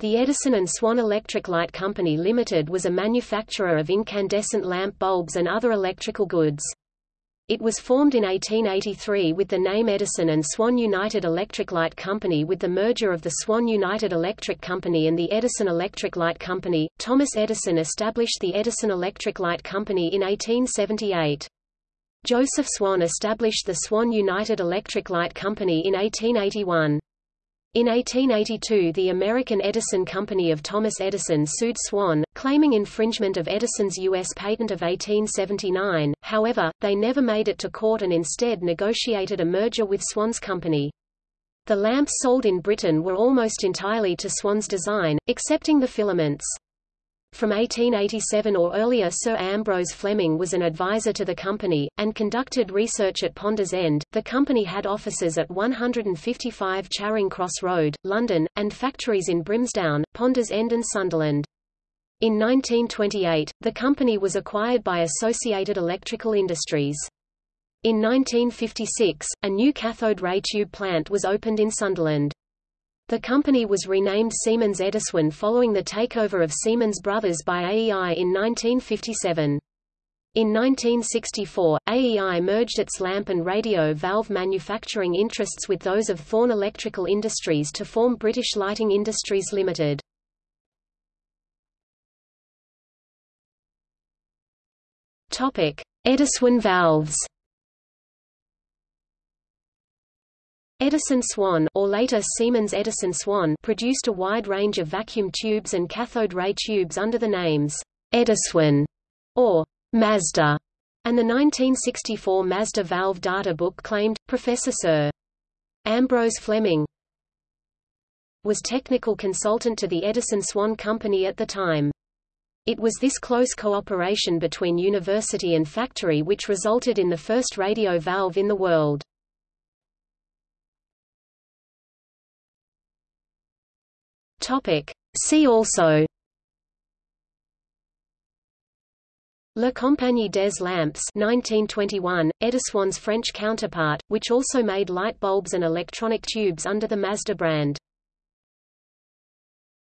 The Edison and Swan Electric Light Company Limited was a manufacturer of incandescent lamp bulbs and other electrical goods. It was formed in 1883 with the name Edison and Swan United Electric Light Company with the merger of the Swan United Electric Company and the Edison Electric Light Company. Thomas Edison established the Edison Electric Light Company in 1878. Joseph Swan established the Swan United Electric Light Company in 1881. In 1882 the American Edison Company of Thomas Edison sued Swan, claiming infringement of Edison's U.S. patent of 1879, however, they never made it to court and instead negotiated a merger with Swan's company. The lamps sold in Britain were almost entirely to Swan's design, excepting the filaments. From 1887 or earlier Sir Ambrose Fleming was an advisor to the company, and conducted research at Ponders End. The company had offices at 155 Charing Cross Road, London, and factories in Brimsdown, Ponders End and Sunderland. In 1928, the company was acquired by Associated Electrical Industries. In 1956, a new cathode ray tube plant was opened in Sunderland. The company was renamed Siemens Ediswan following the takeover of Siemens Brothers by AEI in 1957. In 1964, AEI merged its lamp and radio valve manufacturing interests with those of Thorn Electrical Industries to form British Lighting Industries Limited. Topic: Ediswan valves Edison Swan or later Siemens Edison Swan produced a wide range of vacuum tubes and cathode ray tubes under the names Ediswan or Mazda, and the 1964 Mazda valve data book claimed, Professor Sir. Ambrose Fleming was technical consultant to the Edison Swan Company at the time. It was this close cooperation between university and factory which resulted in the first radio valve in the world. Topic. See also La Compagnie des Lampes 1921, Ediswan's French counterpart, which also made light bulbs and electronic tubes under the Mazda brand.